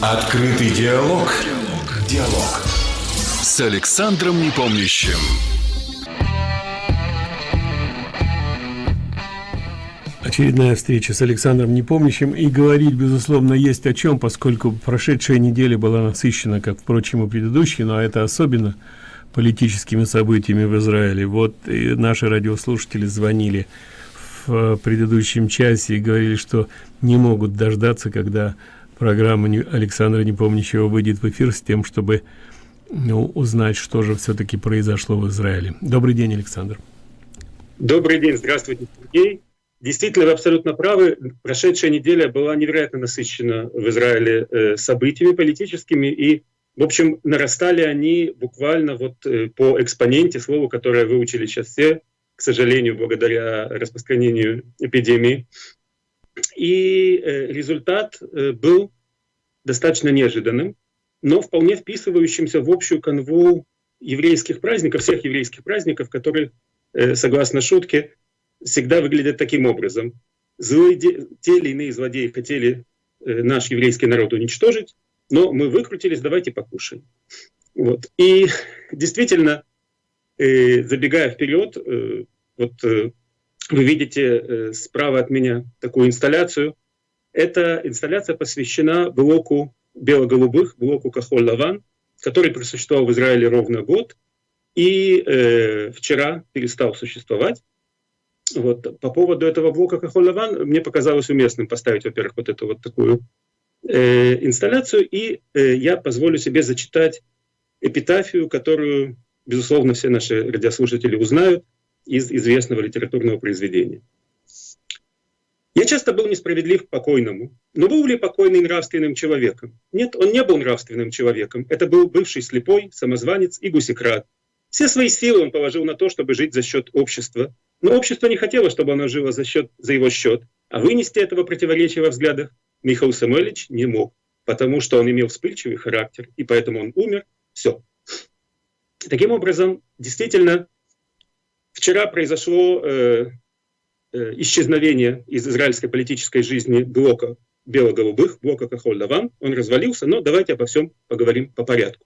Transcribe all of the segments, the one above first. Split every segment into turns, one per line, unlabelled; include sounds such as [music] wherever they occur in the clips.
Открытый диалог. Диалог. С Александром Непомнящим.
Очередная встреча с Александром Непомнящим и говорить, безусловно, есть о чем, поскольку прошедшая неделя была насыщена, как, впрочем, и предыдущие, но это особенно политическими событиями в Израиле. Вот и наши радиослушатели звонили в предыдущем часе и говорили, что не могут дождаться, когда программа Александра Непомнящего выйдет в эфир с тем, чтобы ну, узнать, что же все-таки произошло в Израиле. Добрый день, Александр.
Добрый день, здравствуйте, Сергей. Действительно, вы абсолютно правы. Прошедшая неделя была невероятно насыщена в Израиле э, событиями политическими, и, в общем, нарастали они буквально вот э, по экспоненте, слову, которое выучили сейчас все, к сожалению, благодаря распространению эпидемии. И э, результат был достаточно неожиданным, но вполне вписывающимся в общую канву еврейских праздников, всех еврейских праздников, которые, согласно шутке, всегда выглядят таким образом. Злые, те или иные злодеи хотели э, наш еврейский народ уничтожить, но мы выкрутились, давайте покушаем. Вот. И [laughs] действительно, э, забегая вперед, э, вот вы видите справа от меня такую инсталляцию. Эта инсталляция посвящена блоку бело-голубых, блоку Кахоль-Лаван, который просуществовал в Израиле ровно год и э, вчера перестал существовать. Вот. По поводу этого блока Кахоль-Лаван мне показалось уместным поставить, во-первых, вот эту вот такую э, инсталляцию, и э, я позволю себе зачитать эпитафию, которую, безусловно, все наши радиослушатели узнают из известного литературного произведения. Я часто был несправедлив к покойному, но был ли покойный нравственным человеком? Нет, он не был нравственным человеком. Это был бывший слепой, самозванец и гусекрат. Все свои силы он положил на то, чтобы жить за счет общества, но общество не хотело, чтобы оно жило за, счет, за его счет, а вынести этого противоречия во взглядах Михаил Самойлович не мог, потому что он имел вспыльчивый характер, и поэтому он умер. Все. Таким образом, действительно, вчера произошло э, э, исчезновение из израильской политической жизни блока бело-голубых, блока Кахоль-Даван. Он развалился, но давайте обо всем поговорим по порядку.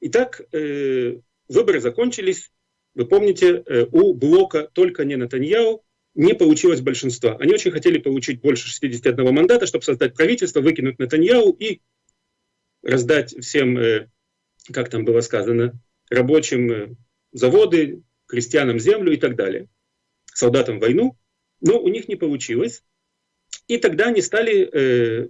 Итак, э, выборы закончились, вы помните, э, у блока «Только не Натаньяу» не получилось большинства. Они очень хотели получить больше 61 мандата, чтобы создать правительство, выкинуть Натаньяу и раздать всем, э, как там было сказано, рабочим э, заводы, крестьянам землю и так далее, солдатам войну. Но у них не получилось. И тогда они стали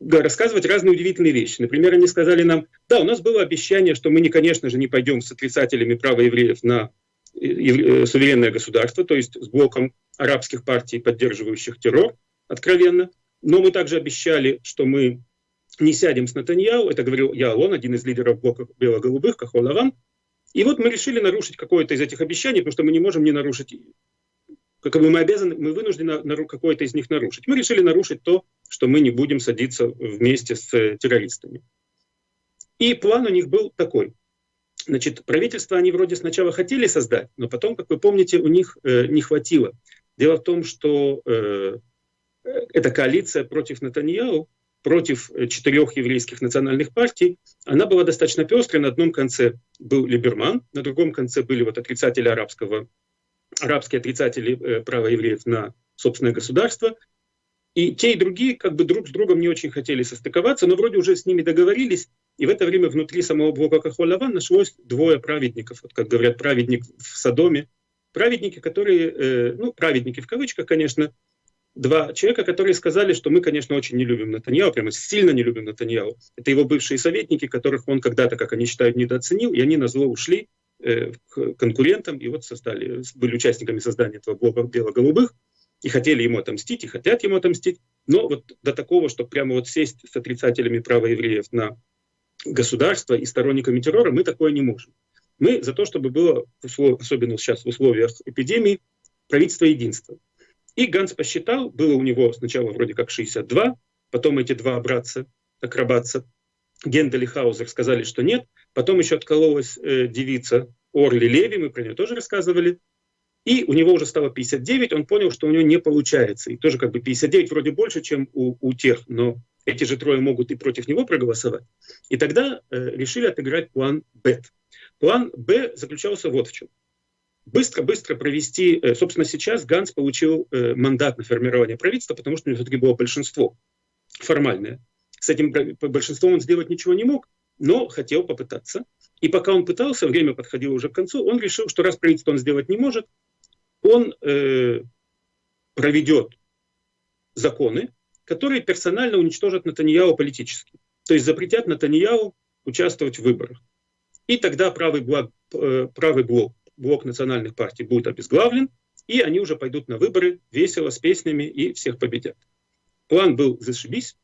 рассказывать разные удивительные вещи. Например, они сказали нам, да, у нас было обещание, что мы, не, конечно же, не пойдем с отрицателями права евреев на э, э, суверенное государство, то есть с блоком арабских партий, поддерживающих террор, откровенно. Но мы также обещали, что мы не сядем с Натаньяу, это говорил Яалон, один из лидеров блока бело-голубых, Кахолаван. И вот мы решили нарушить какое-то из этих обещаний, потому что мы не можем не нарушить как бы мы обязаны, мы вынуждены какое-то из них нарушить. Мы решили нарушить то, что мы не будем садиться вместе с э, террористами. И план у них был такой. Значит, правительство они вроде сначала хотели создать, но потом, как вы помните, у них э, не хватило. Дело в том, что э, эта коалиция против Натаньяу, против э, четырех еврейских национальных партий, она была достаточно пестрой. На одном конце был Либерман, на другом конце были вот отрицатели арабского арабские отрицатели э, права евреев на собственное государство. И те, и другие как бы друг с другом не очень хотели состыковаться, но вроде уже с ними договорились. И в это время внутри самого блока Кахолаван нашлось двое праведников, вот как говорят, праведник в Содоме. Праведники, которые, э, ну, праведники в кавычках, конечно, два человека, которые сказали, что мы, конечно, очень не любим Натаньяу, прямо сильно не любим Натаньяу. Это его бывшие советники, которых он когда-то, как они считают, недооценил, и они на зло ушли Э, к конкурентам, и вот создали, были участниками создания этого блока бело-голубых, и хотели ему отомстить, и хотят ему отомстить, но вот до такого, чтобы прямо вот сесть с отрицателями права евреев на государство и сторонниками террора, мы такое не можем. Мы за то, чтобы было, особенно сейчас в условиях эпидемии, правительство единства. И Ганс посчитал, было у него сначала вроде как 62, потом эти два братца, акробатца, Гендель и Хаузер сказали, что нет. Потом еще откололась э, девица Орли Леви, мы про нее тоже рассказывали. И у него уже стало 59, он понял, что у него не получается. И тоже как бы 59 вроде больше, чем у, у тех, но эти же трое могут и против него проголосовать. И тогда э, решили отыграть план Б. План Б заключался вот в чем. Быстро-быстро провести, э, собственно, сейчас Ганс получил э, мандат на формирование правительства, потому что у него все-таки было большинство формальное. С этим большинством он сделать ничего не мог, но хотел попытаться. И пока он пытался, время подходило уже к концу, он решил, что раз правительство он сделать не может, он э, проведет законы, которые персонально уничтожат Натаньяу политически. То есть запретят Натаньяу участвовать в выборах. И тогда правый блок, э, правый блок, блок национальных партий будет обезглавлен, и они уже пойдут на выборы весело, с песнями и всех победят. План был зашибись,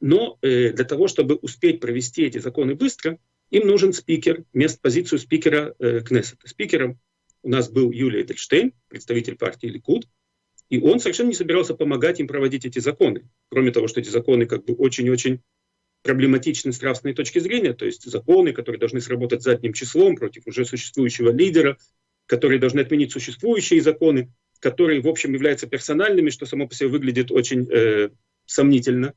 но э, для того, чтобы успеть провести эти законы быстро, им нужен спикер, мест позицию спикера э, Кнессета. Спикером у нас был Юлия Эдельштейн, представитель партии Ликуд, и он совершенно не собирался помогать им проводить эти законы. Кроме того, что эти законы как бы очень-очень проблематичны с нравственной точки зрения, то есть законы, которые должны сработать задним числом против уже существующего лидера, которые должны отменить существующие законы, которые, в общем, являются персональными, что само по себе выглядит очень э, сомнительно.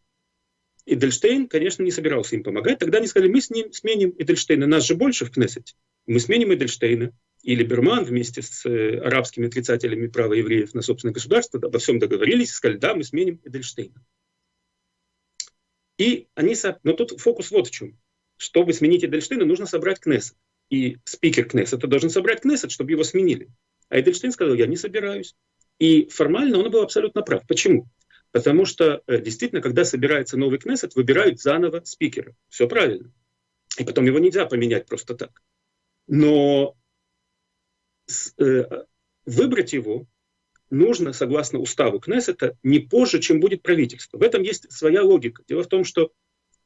Эдельштейн, конечно, не собирался им помогать. Тогда они сказали, мы с ним сменим Эдельштейна, нас же больше в Кнессете. Мы сменим Эдельштейна. И Либерман вместе с э, арабскими отрицателями права евреев на собственное государство обо всем договорились и сказали, да, мы сменим Эдельштейна. И они... Но тут фокус вот в чем. Чтобы сменить Эдельштейна, нужно собрать Кнессет. И спикер Кнессета должен собрать Кнессет, чтобы его сменили. А Эдельштейн сказал, я не собираюсь. И формально он был абсолютно прав. Почему? Потому что э, действительно, когда собирается новый Кнессет, выбирают заново спикера. Все правильно. И потом его нельзя поменять просто так. Но э, выбрать его нужно, согласно уставу Кнессета, не позже, чем будет правительство. В этом есть своя логика. Дело в том, что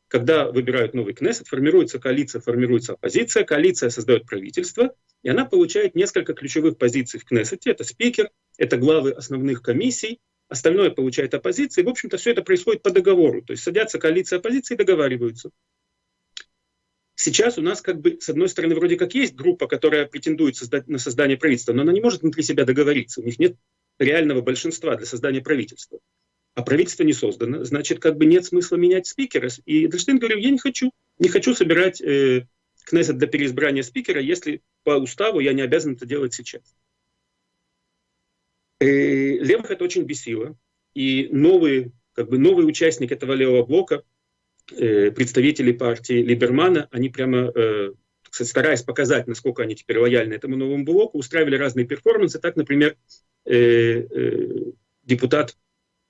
когда выбирают новый Кнессет, формируется коалиция, формируется оппозиция, коалиция создает правительство, и она получает несколько ключевых позиций в Кнессете. Это спикер, это главы основных комиссий, остальное получает оппозиция. И, в общем-то, все это происходит по договору. То есть садятся коалиция оппозиции и договариваются. Сейчас у нас, как бы, с одной стороны, вроде как есть группа, которая претендует на создание правительства, но она не может внутри себя договориться. У них нет реального большинства для создания правительства. А правительство не создано, значит, как бы нет смысла менять спикера. И Эдельштейн говорил, я не хочу, не хочу собирать э, Кнессет для переизбрания спикера, если по уставу я не обязан это делать сейчас. И э, левых это очень бесило. И новый, как бы новый участник этого левого блока, э, представители партии Либермана, они прямо, э, стараясь показать, насколько они теперь лояльны этому новому блоку, устраивали разные перформансы. Так, например, депутат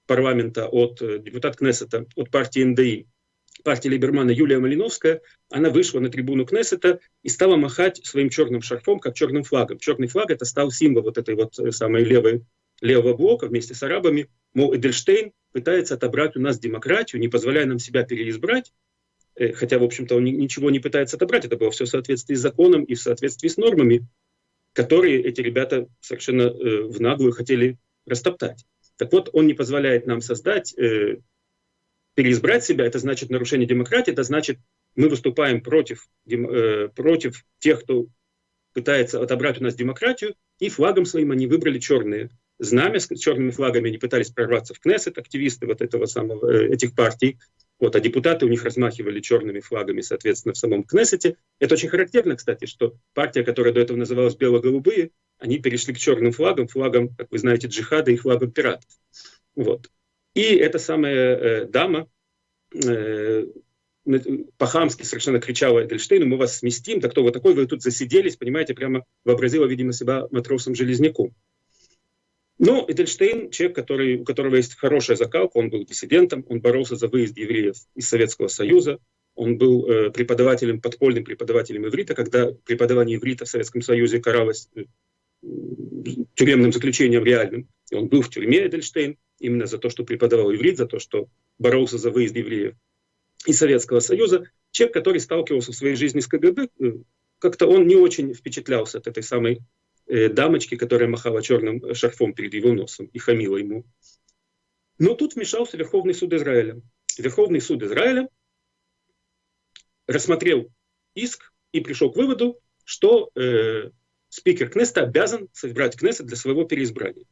парламента от, э, депутат Кнессета от партии НДИ, партии Либермана Юлия Малиновская, она вышла на трибуну Кнессета и стала махать своим черным шарфом, как черным флагом. Черный флаг это стал символ вот этой вот э, самой левой, левого блока вместе с арабами. Мол, Эдельштейн пытается отобрать у нас демократию, не позволяя нам себя переизбрать, э, хотя, в общем-то, он ничего не пытается отобрать, это было все в соответствии с законом и в соответствии с нормами, которые эти ребята совершенно э, в наглую хотели растоптать. Так вот, он не позволяет нам создать переизбрать себя, это значит нарушение демократии, это значит мы выступаем против, э, против тех, кто пытается отобрать у нас демократию, и флагом своим они выбрали черные знамя, с черными флагами они пытались прорваться в Кнессет, активисты вот этого самого, э, этих партий, вот, а депутаты у них размахивали черными флагами, соответственно, в самом Кнессете. Это очень характерно, кстати, что партия, которая до этого называлась бело-голубые, они перешли к черным флагам, флагам, как вы знаете, джихада и флагам пиратов. Вот. И эта самая э, дама э, по-хамски совершенно кричала Эдельштейну, мы вас сместим, да кто вы такой, вы тут засиделись, понимаете, прямо вообразила, видимо, себя матросом-железняком. Но Эдельштейн, человек, который, у которого есть хорошая закалка, он был диссидентом, он боролся за выезд евреев из Советского Союза, он был э, преподавателем, подпольным преподавателем иврита, когда преподавание иврита в Советском Союзе каралось э, тюремным заключением реальным. И он был в тюрьме, Эдельштейн, именно за то, что преподавал иврит, за то, что боролся за выезд евреев из Советского Союза. Человек, который сталкивался в своей жизни с КГБ, э, как-то он не очень впечатлялся от этой самой э, дамочки, которая махала черным шарфом перед его носом и хамила ему. Но тут вмешался Верховный суд Израиля. Верховный суд Израиля рассмотрел иск и пришел к выводу, что э, спикер Кнеста обязан собрать Кнессет для своего переизбрания.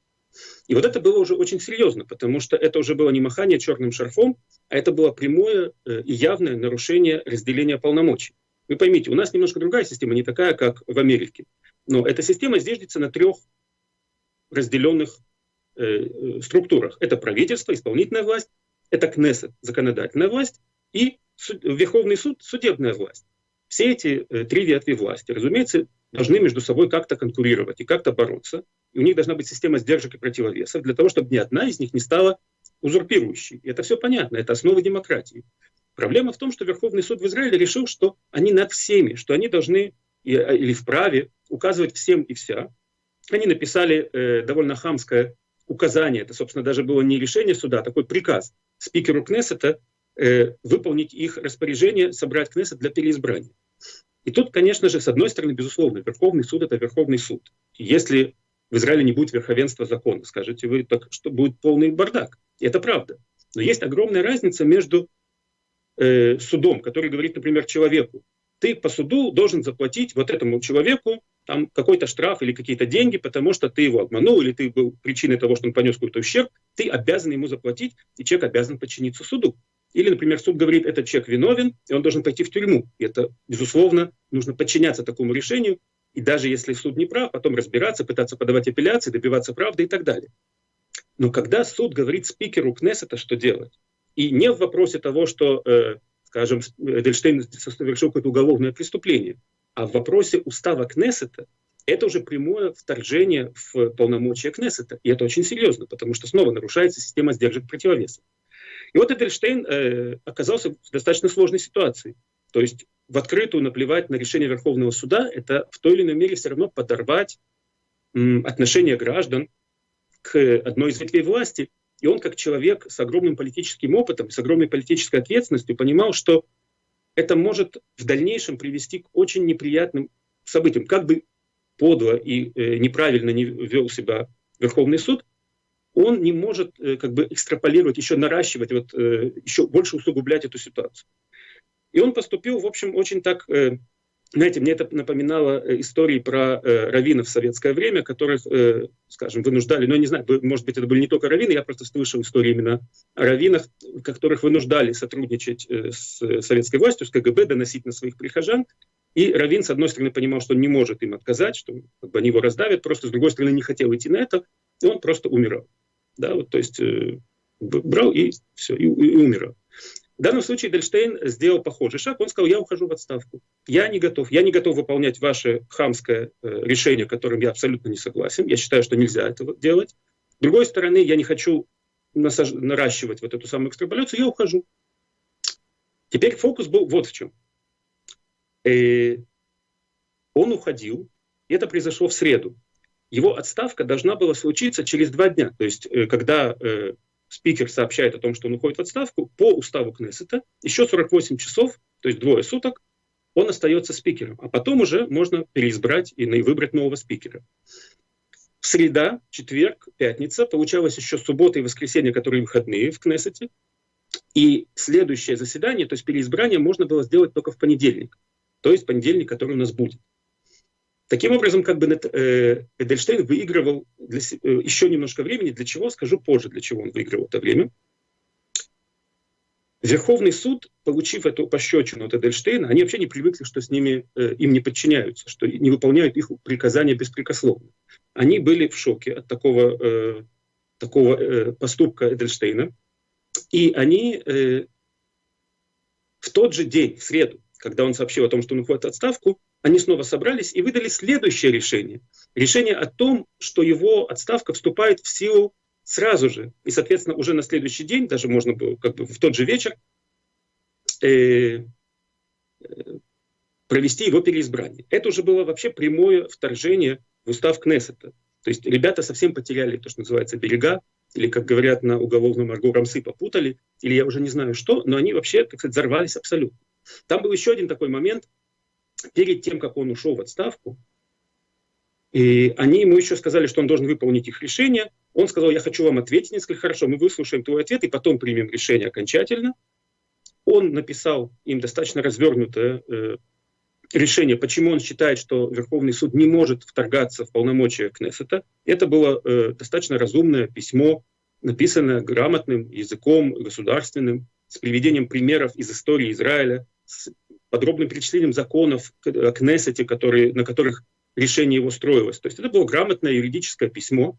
И вот это было уже очень серьезно, потому что это уже было не махание черным шарфом, а это было прямое э, и явное нарушение разделения полномочий. Вы поймите, у нас немножко другая система, не такая, как в Америке. Но эта система зиждется на трех разделенных э, э, структурах. Это правительство, исполнительная власть, это Кнессет, законодательная власть, и суд, Верховный суд, судебная власть. Все эти э, три ветви власти, разумеется, должны между собой как-то конкурировать и как-то бороться. И у них должна быть система сдержек и противовесов для того, чтобы ни одна из них не стала узурпирующей. И это все понятно, это основа демократии. Проблема в том, что Верховный суд в Израиле решил, что они над всеми, что они должны а, или вправе указывать всем и вся. Они написали э, довольно хамское указание, это, собственно, даже было не решение суда, а такой приказ спикеру Кнессета э, выполнить их распоряжение, собрать Кнессет для переизбрания. И тут, конечно же, с одной стороны, безусловно, Верховный суд — это Верховный суд. Если в Израиле не будет верховенства закона, скажете вы, так что будет полный бардак. И это правда. Но есть огромная разница между э, судом, который говорит, например, человеку, ты по суду должен заплатить вот этому человеку там какой-то штраф или какие-то деньги, потому что ты его обманул или ты был причиной того, что он понес какой-то ущерб, ты обязан ему заплатить, и человек обязан подчиниться суду. Или, например, суд говорит, этот человек виновен, и он должен пойти в тюрьму. И это, безусловно, нужно подчиняться такому решению, и даже если суд не прав, потом разбираться, пытаться подавать апелляции, добиваться правды и так далее. Но когда суд говорит спикеру Кнессета, что делать, и не в вопросе того, что, э, скажем, Эдельштейн совершил какое-то уголовное преступление, а в вопросе устава Кнессета, это уже прямое вторжение в полномочия Кнессета. И это очень серьезно, потому что снова нарушается система сдержек противовесов. И вот Эдельштейн э, оказался в достаточно сложной ситуации. То есть в открытую наплевать на решение Верховного суда, это в той или иной мере все равно подорвать м, отношение граждан к одной из ветвей власти. И он, как человек с огромным политическим опытом, с огромной политической ответственностью, понимал, что это может в дальнейшем привести к очень неприятным событиям. Как бы подло и э, неправильно не вел себя Верховный суд, он не может э, как бы экстраполировать, еще наращивать, вот, э, еще больше усугублять эту ситуацию. И он поступил, в общем, очень так, э, знаете, мне это напоминало истории про раввинов в советское время, которых, скажем, вынуждали, я не знаю, может быть, это были не только раввины, я просто слышал истории именно о раввинах, которых вынуждали сотрудничать с советской властью, с КГБ, доносить на своих прихожан. И Равин, с одной стороны, понимал, что он не может им отказать, что как бы, они его раздавят, просто с другой стороны, не хотел идти на это, и он просто умирал. Да, вот, то есть э, брал и все, и, и умирал. В данном случае Дельштейн сделал похожий шаг. Он сказал, я ухожу в отставку. Я не готов. Я не готов выполнять ваше хамское э, решение, которым я абсолютно не согласен. Я считаю, что нельзя этого делать. С другой стороны, я не хочу насаж... наращивать вот эту самую экстраполяцию. Я ухожу. Теперь фокус был вот в чем. Э, он уходил. И это произошло в среду его отставка должна была случиться через два дня. То есть, э, когда э, спикер сообщает о том, что он уходит в отставку, по уставу Кнессета еще 48 часов, то есть двое суток, он остается спикером. А потом уже можно переизбрать и выбрать нового спикера. Среда, четверг, пятница, получалось еще суббота и воскресенье, которые выходные в Кнессете. И следующее заседание, то есть переизбрание, можно было сделать только в понедельник. То есть понедельник, который у нас будет. Таким образом, как бы э, Эдельштейн выигрывал для, э, еще немножко времени. Для чего? Скажу позже, для чего он выигрывал это время. Верховный суд, получив эту пощечину от Эдельштейна, они вообще не привыкли, что с ними, э, им не подчиняются, что не выполняют их приказания беспрекословно. Они были в шоке от такого, такого поступка Эдельштейна. И они в тот же день, в среду, когда он сообщил о том, что он уходит в отставку, они снова собрались и выдали следующее решение. Решение о том, что его отставка вступает в силу сразу же. И, соответственно, уже на следующий день, даже можно было как бы в тот же вечер, э, э, провести его переизбрание. Это уже было вообще прямое вторжение в устав Кнессета. То есть ребята совсем потеряли то, что называется берега, или, как говорят на уголовном арго, рамсы попутали, или я уже не знаю что, но они вообще, так сказать, взорвались абсолютно. Там был еще один такой момент – перед тем, как он ушел в отставку, и они ему еще сказали, что он должен выполнить их решение. Он сказал, я хочу вам ответить несколько хорошо, мы выслушаем твой ответ и потом примем решение окончательно. Он написал им достаточно развернутое э, решение, почему он считает, что Верховный суд не может вторгаться в полномочия Кнессета. Это было э, достаточно разумное письмо, написанное грамотным языком государственным, с приведением примеров из истории Израиля, с подробным перечислением законов о Кнессете, которые, на которых решение его строилось. То есть это было грамотное юридическое письмо.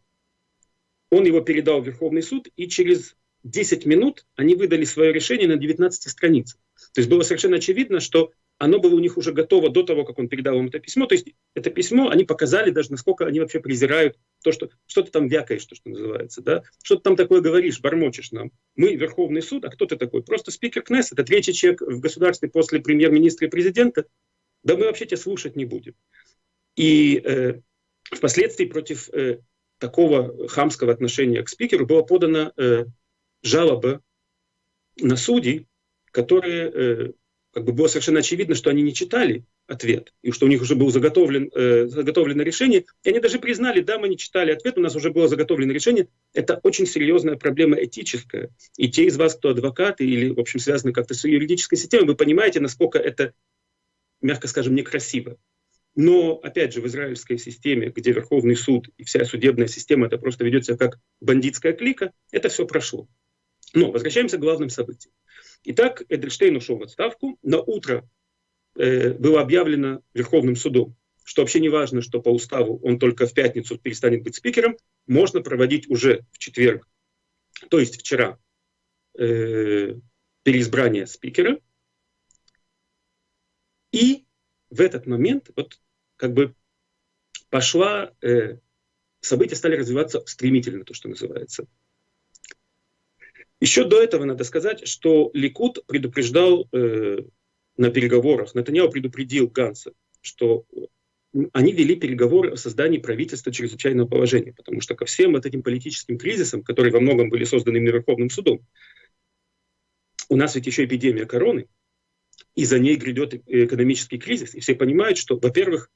Он его передал в Верховный суд, и через 10 минут они выдали свое решение на 19 страницах. То есть было совершенно очевидно, что оно было у них уже готово до того, как он передал им это письмо. То есть это письмо, они показали даже, насколько они вообще презирают то, что что ты там вякаешь, то, что называется, да? Что ты там такое говоришь, бормочешь нам. Мы Верховный суд, а кто ты такой? Просто спикер КНЕС, это третий человек в государстве после премьер-министра и президента. Да мы вообще тебя слушать не будем. И э, впоследствии против э, такого хамского отношения к спикеру была подана э, жалоба на судей, которые э, как бы было совершенно очевидно, что они не читали ответ, и что у них уже было заготовлен, э, заготовлено решение, и они даже признали, да, мы не читали ответ, у нас уже было заготовлено решение. Это очень серьезная проблема этическая. И те из вас, кто адвокаты или, в общем, связаны как-то с юридической системой, вы понимаете, насколько это, мягко скажем, некрасиво. Но, опять же, в израильской системе, где Верховный суд и вся судебная система, это просто ведет себя как бандитская клика, это все прошло. Но возвращаемся к главным событиям. Итак, Эдельштейн ушел в отставку. На утро э, было объявлено Верховным судом, что вообще не важно, что по уставу он только в пятницу перестанет быть спикером, можно проводить уже в четверг, то есть вчера, э, переизбрание спикера. И в этот момент вот как бы пошла, э, события стали развиваться стремительно, то, что называется. Еще до этого надо сказать, что Ликут предупреждал э, на переговорах, Натаньяу предупредил Ганса, что они вели переговоры о создании правительства чрезвычайного положения, потому что ко всем вот этим политическим кризисам, которые во многом были созданы именно Верховным судом, у нас ведь еще эпидемия короны, и за ней грядет экономический кризис. И все понимают, что, во-первых,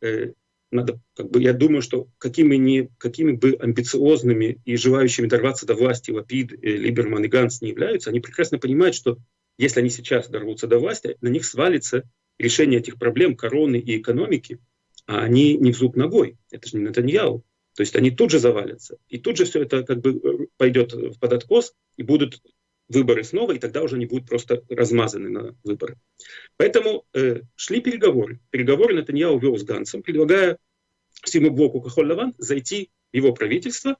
э, надо, как бы, я думаю, что какими, не, какими бы амбициозными и желающими дорваться до власти Лапид, э, Либерман и Ганс не являются, они прекрасно понимают, что если они сейчас дорвутся до власти, на них свалится решение этих проблем короны и экономики, а они не в зуб ногой. Это же не Натаньяу. То есть они тут же завалятся. И тут же все это как бы э, пойдет под откос, и будут выборы снова, и тогда уже они будут просто размазаны на выборы. Поэтому э, шли переговоры. Переговоры Натаньяу вел с Гансом, предлагая всему блоку Кахоль-Лаван зайти в его правительство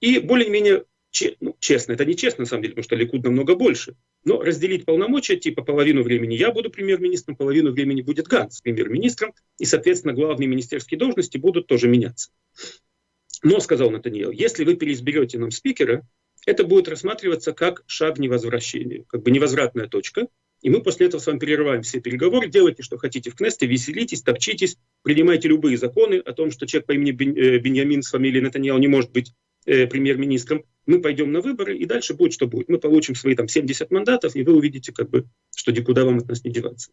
и более-менее че, ну, честно, это не честно на самом деле, потому что Ликуд намного больше, но разделить полномочия, типа половину времени я буду премьер-министром, половину времени будет Ганс премьер-министром, и, соответственно, главные министерские должности будут тоже меняться. Но, сказал Натаниэл, если вы переизберете нам спикера, это будет рассматриваться как шаг невозвращения, как бы невозвратная точка. И мы после этого с вами перерываем все переговоры, делайте, что хотите в Кнесте, веселитесь, топчитесь, принимайте любые законы о том, что человек по имени э, Беньямин с фамилией Натаньял не может быть э, премьер-министром. Мы пойдем на выборы, и дальше будет, что будет. Мы получим свои там 70 мандатов, и вы увидите, как бы, что никуда вам от нас не деваться.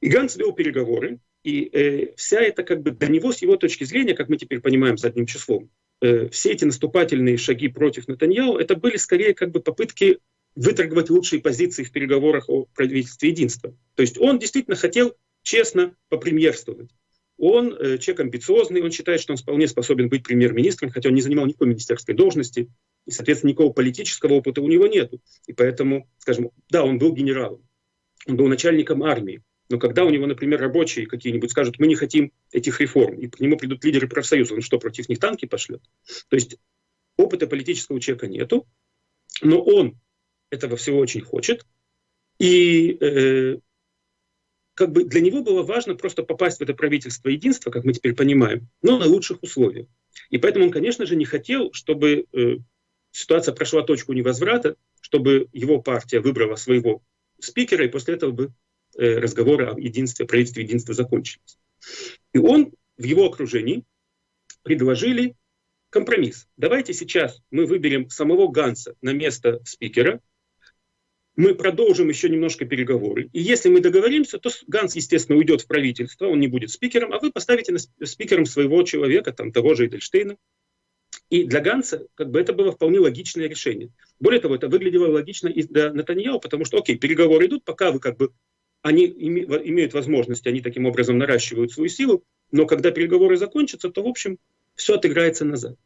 И Ганс вел переговоры, и э, вся эта, как бы, до него, с его точки зрения, как мы теперь понимаем задним числом, Э, все эти наступательные шаги против Натаньяу, это были скорее как бы попытки выторговать лучшие позиции в переговорах о правительстве единства. То есть он действительно хотел честно попремьерствовать. Он э, человек амбициозный, он считает, что он вполне способен быть премьер-министром, хотя он не занимал никакой министерской должности, и, соответственно, никакого политического опыта у него нет. И поэтому, скажем, да, он был генералом, он был начальником армии, но когда у него, например, рабочие какие-нибудь скажут, мы не хотим этих реформ, и к нему придут лидеры профсоюза, он что, против них танки пошлет? То есть опыта политического человека нету, но он этого всего очень хочет. И э, как бы для него было важно просто попасть в это правительство единства, как мы теперь понимаем, но на лучших условиях. И поэтому он, конечно же, не хотел, чтобы э, ситуация прошла точку невозврата, чтобы его партия выбрала своего спикера, и после этого бы разговоры о единстве, правительстве единства закончились. И он в его окружении предложили компромисс. Давайте сейчас мы выберем самого Ганса на место спикера, мы продолжим еще немножко переговоры. И если мы договоримся, то Ганс, естественно, уйдет в правительство, он не будет спикером, а вы поставите спикером своего человека, там, того же Эдельштейна. И для Ганса как бы это было вполне логичное решение. Более того, это выглядело логично и для Натаньяу, потому что, окей, переговоры идут, пока вы как бы они имеют возможность, они таким образом наращивают свою силу, но когда переговоры закончатся, то, в общем, все отыграется назад.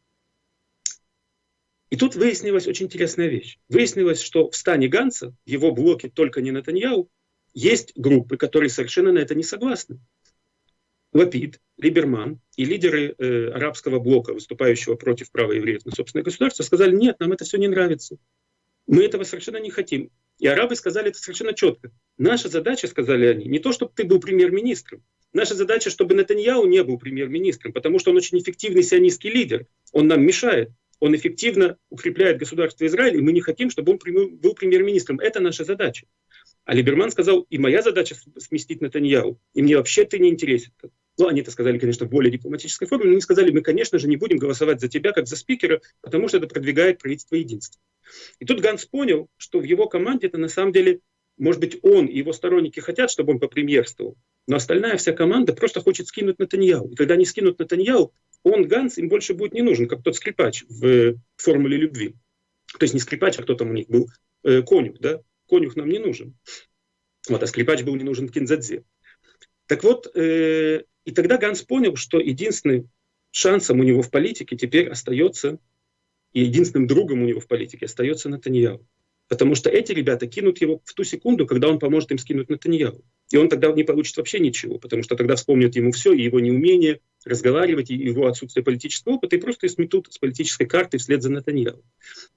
И тут выяснилась очень интересная вещь. Выяснилось, что в стане Ганса, в его блоке «Только не Натаньяу», есть группы, которые совершенно на это не согласны. Лапид, Либерман и лидеры э, арабского блока, выступающего против права евреев на собственное государство, сказали, нет, нам это все не нравится. Мы этого совершенно не хотим. И арабы сказали это совершенно четко. Наша задача, сказали они, не то, чтобы ты был премьер-министром. Наша задача, чтобы Натаньяу не был премьер-министром, потому что он очень эффективный сионистский лидер. Он нам мешает. Он эффективно укрепляет государство Израиль, и мы не хотим, чтобы он был премьер-министром. Это наша задача. А Либерман сказал, и моя задача сместить Натаньяу, и мне вообще ты не интересен. Ну, они это сказали, конечно, в более дипломатической форме, но они сказали, мы, конечно же, не будем голосовать за тебя, как за спикера, потому что это продвигает правительство единства. И тут Ганс понял, что в его команде это на самом деле, может быть, он и его сторонники хотят, чтобы он попремьерствовал, но остальная вся команда просто хочет скинуть Натаньяу. И когда они скинут Натаньяу, он, Ганс, им больше будет не нужен, как тот скрипач в «Формуле любви». То есть не скрипач, а кто там у них был, э, конюх, да? Конюх нам не нужен. Вот, а скрипач был не нужен Кинзадзе. Так вот, э, и тогда Ганс понял, что единственным шансом у него в политике теперь остается, и единственным другом у него в политике остается Натаньяу. Потому что эти ребята кинут его в ту секунду, когда он поможет им скинуть Натаньяу. И он тогда не получит вообще ничего, потому что тогда вспомнят ему все, и его неумение разговаривать, и его отсутствие политического опыта, и просто сметут с политической карты вслед за Натаньяу.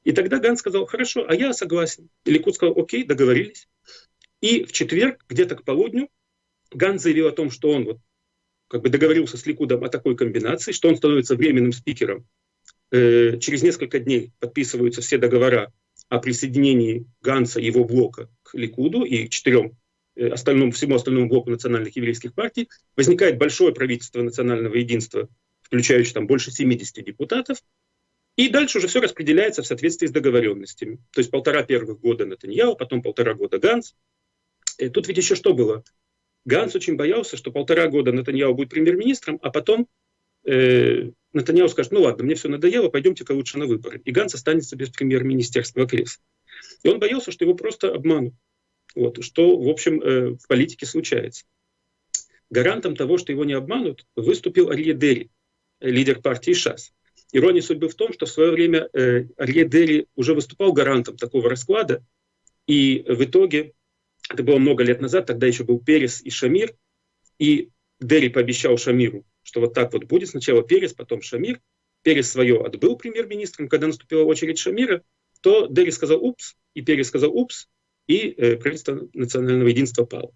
И тогда Ганс сказал, хорошо, а я согласен. И Ликут сказал, окей, договорились. И в четверг, где-то к полудню, Ганс заявил о том, что он вот как бы договорился с Ликудом о такой комбинации, что он становится временным спикером. Э, через несколько дней подписываются все договора о присоединении Ганса и его блока к Ликуду и четырем э, остальному, всему остальному блоку национальных еврейских партий. Возникает большое правительство национального единства, включающее там больше 70 депутатов. И дальше уже все распределяется в соответствии с договоренностями. То есть полтора первых года Натаньяу, потом полтора года Ганс. И э, тут ведь еще что было? Ганс очень боялся, что полтора года Натаньяу будет премьер-министром, а потом э, Натаньяу скажет, ну ладно, мне все надоело, пойдемте-ка лучше на выборы. И Ганс останется без премьер-министерства кресла. И он боялся, что его просто обманут. Вот, что, в общем, э, в политике случается. Гарантом того, что его не обманут, выступил Арье Дери, лидер партии ШАС. Ирония судьбы в том, что в свое время э, Арье Дери уже выступал гарантом такого расклада, и в итоге это было много лет назад, тогда еще был Перес и Шамир, и Дерри пообещал Шамиру, что вот так вот будет, сначала Перес, потом Шамир. Перес свое отбыл премьер-министром, когда наступила очередь Шамира, то Дерри сказал «упс», и Перес сказал «упс», и э, правительство национального единства пало.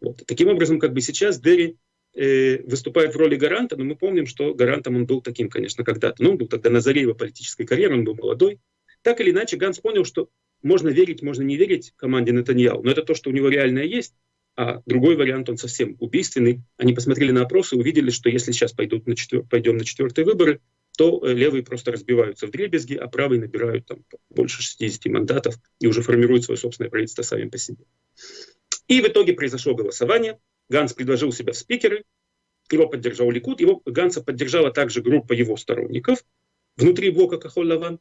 Вот. Таким образом, как бы сейчас Дерри э, выступает в роли гаранта, но мы помним, что гарантом он был таким, конечно, когда-то. Но он был тогда на заре его политической карьеры, он был молодой. Так или иначе, Ганс понял, что можно верить, можно не верить команде Натаньяу, но это то, что у него реальное есть, а другой вариант, он совсем убийственный. Они посмотрели на опросы увидели, что если сейчас пойдут на четвер... пойдем на четвертые выборы, то э, левые просто разбиваются в дребезги, а правые набирают там больше 60 мандатов и уже формируют свое собственное правительство сами по себе. И в итоге произошло голосование. Ганс предложил себя в спикеры, его поддержал Ликут, его Ганса поддержала также группа его сторонников внутри блока Кахоль-Лаван.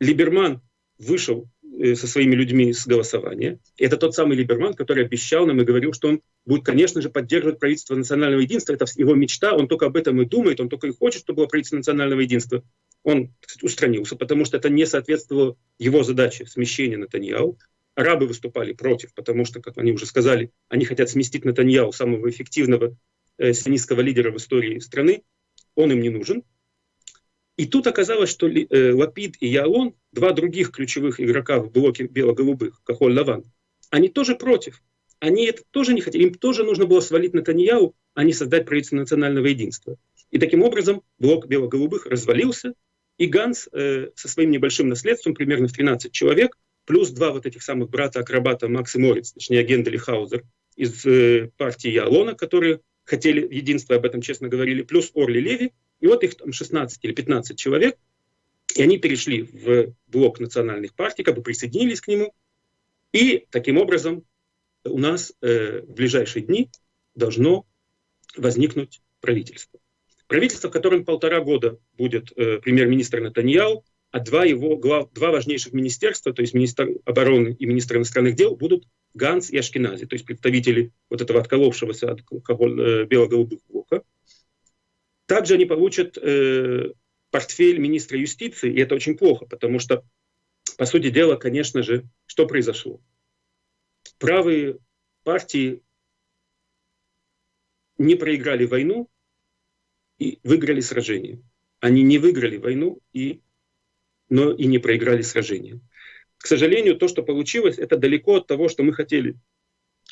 Либерман вышел со своими людьми с голосования. Это тот самый Либерман, который обещал нам и говорил, что он будет, конечно же, поддерживать правительство национального единства. Это его мечта, он только об этом и думает, он только и хочет, чтобы было правительство национального единства. Он кстати, устранился, потому что это не соответствовало его задаче смещения Натаньяу. Арабы выступали против, потому что, как они уже сказали, они хотят сместить Натаньяу, самого эффективного э, сионистского лидера в истории страны. Он им не нужен. И тут оказалось, что э, Лапид и Ялон, два других ключевых игрока в блоке бело-голубых, Кахоль Лаван, они тоже против. Они это тоже не хотели. Им тоже нужно было свалить Натаньяу, а не создать правительство национального единства. И таким образом блок бело-голубых развалился, и Ганс э, со своим небольшим наследством, примерно в 13 человек, плюс два вот этих самых брата-акробата Макс и Морец, точнее Гендель и Хаузер, из э, партии Ялона, которые хотели единства, об этом честно говорили, плюс Орли Леви, и вот их там 16 или 15 человек, и они перешли в блок национальных партий, как бы присоединились к нему. И таким образом у нас э, в ближайшие дни должно возникнуть правительство. Правительство, в котором полтора года будет э, премьер-министр Натаньяу, а два его глав, два важнейших министерства, то есть министр обороны и министр иностранных дел, будут Ганс и Ашкенази, то есть представители вот этого отколовшегося от э, бело-голубых блока. Также они получат э, портфель министра юстиции, и это очень плохо, потому что, по сути дела, конечно же, что произошло? Правые партии не проиграли войну и выиграли сражение. Они не выиграли войну, и, но и не проиграли сражение. К сожалению, то, что получилось, это далеко от того, что мы хотели.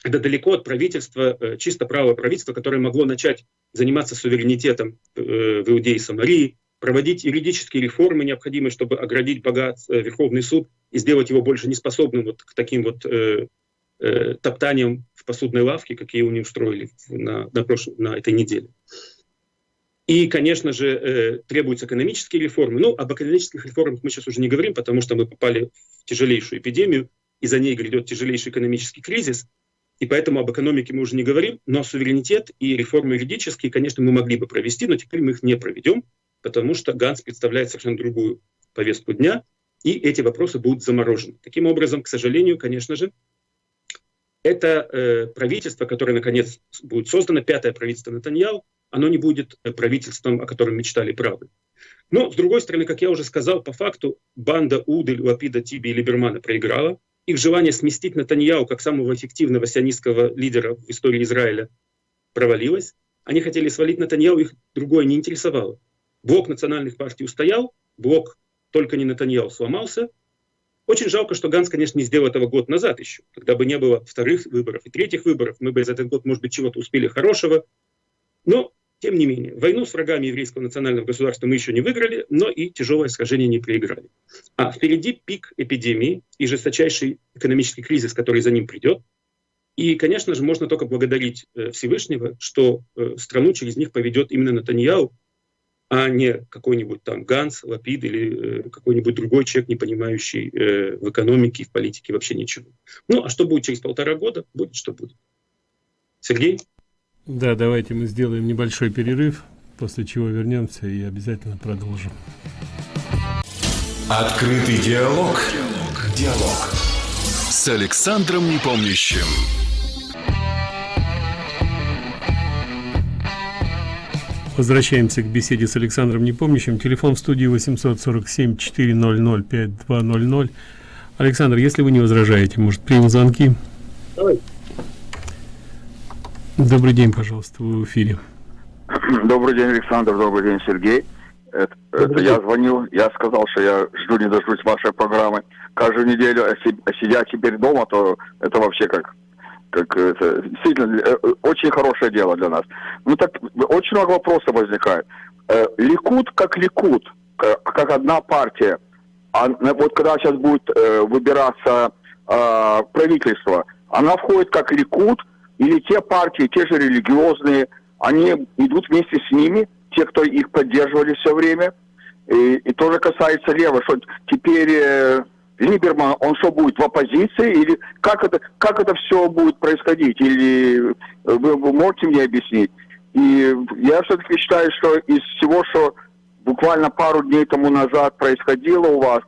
Это далеко от правительства, э, чисто правого правительства, которое могло начать заниматься суверенитетом э, в Иудеи и Самарии, проводить юридические реформы, необходимые, чтобы оградить богат э, Верховный суд и сделать его больше неспособным вот к таким вот э, э, топтаниям в посудной лавке, какие у них устроили на, на, прошлой, на этой неделе. И, конечно же, э, требуются экономические реформы. Ну, об экономических реформах мы сейчас уже не говорим, потому что мы попали в тяжелейшую эпидемию, и за ней грядет тяжелейший экономический кризис. И поэтому об экономике мы уже не говорим, но суверенитет и реформы юридические, конечно, мы могли бы провести, но теперь мы их не проведем, потому что Ганс представляет совершенно другую повестку дня, и эти вопросы будут заморожены. Таким образом, к сожалению, конечно же, это э, правительство, которое, наконец, будет создано, пятое правительство Натаньяу, оно не будет э, правительством, о котором мечтали правы. Но, с другой стороны, как я уже сказал, по факту банда Удель, Лапида, Тиби и Либермана проиграла. Их желание сместить Натаньяу как самого эффективного сионистского лидера в истории Израиля провалилось. Они хотели свалить Натаньяу, их другое не интересовало. Блок национальных партий устоял, блок только не Натаньяу сломался. Очень жалко, что Ганс, конечно, не сделал этого год назад еще. Тогда бы не было вторых выборов и третьих выборов. Мы бы за этот год, может быть, чего-то успели хорошего. Но тем не менее, войну с врагами еврейского национального государства мы еще не выиграли, но и тяжелое сражение не проиграли. А впереди пик эпидемии и жесточайший экономический кризис, который за ним придет. И, конечно же, можно только благодарить э, Всевышнего, что э, страну через них поведет именно Натаньяу, а не какой-нибудь там Ганс, Лапид или э, какой-нибудь другой человек, не понимающий в экономике и в политике вообще ничего. Ну, а что будет через полтора года? Будет, что будет. Сергей?
Да, давайте мы сделаем небольшой перерыв, после чего вернемся и обязательно продолжим.
Открытый диалог. Диалог. Диалог. С Александром Непомнящим.
Возвращаемся к беседе с Александром Непомнящим. Телефон в студии 847-400-5200. Александр, если вы не возражаете, может, примем звонки? Давай. Добрый день, пожалуйста, вы в эфире.
Добрый день, Александр, добрый день, Сергей. Это, это я звонил, я сказал, что я жду не дождусь вашей программы каждую неделю, а, а сидя теперь дома, то это вообще как, как это, действительно э, очень хорошее дело для нас. Ну так очень много вопросов возникает. Э, Ликут как Ликут, как одна партия. А вот когда сейчас будет э, выбираться правительство, она входит как Ликут – или те партии, те же религиозные, они идут вместе с ними, те, кто их поддерживали все время. И, и тоже касается лева, что теперь э, Либерман, он что будет в оппозиции, или как это, как это все будет происходить, или вы, вы можете мне объяснить? И я все-таки считаю, что из всего, что буквально пару дней тому назад происходило у вас,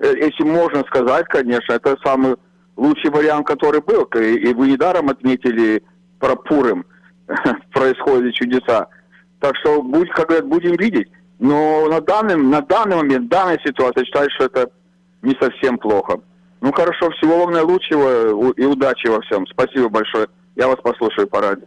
э, если можно сказать, конечно, это самый лучший вариант, который был. И вы недаром отметили про Пурым. [laughs] Происходят чудеса. Так что, будь, как говорят, будем видеть. Но на данный, на данный момент, данная ситуация, считаю, что это не совсем плохо. Ну хорошо, всего вам наилучшего и удачи во всем. Спасибо большое. Я вас послушаю по радио.